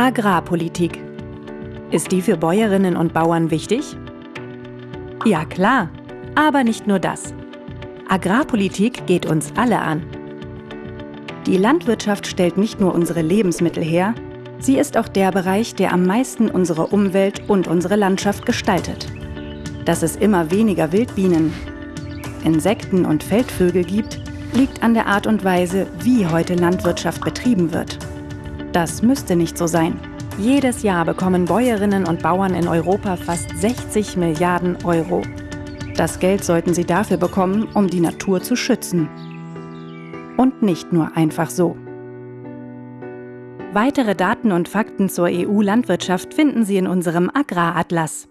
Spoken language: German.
Agrarpolitik. Ist die für Bäuerinnen und Bauern wichtig? Ja klar, aber nicht nur das. Agrarpolitik geht uns alle an. Die Landwirtschaft stellt nicht nur unsere Lebensmittel her, sie ist auch der Bereich, der am meisten unsere Umwelt und unsere Landschaft gestaltet. Dass es immer weniger Wildbienen, Insekten und Feldvögel gibt, liegt an der Art und Weise, wie heute Landwirtschaft betrieben wird. Das müsste nicht so sein. Jedes Jahr bekommen Bäuerinnen und Bauern in Europa fast 60 Milliarden Euro. Das Geld sollten sie dafür bekommen, um die Natur zu schützen. Und nicht nur einfach so. Weitere Daten und Fakten zur EU-Landwirtschaft finden Sie in unserem Agraratlas.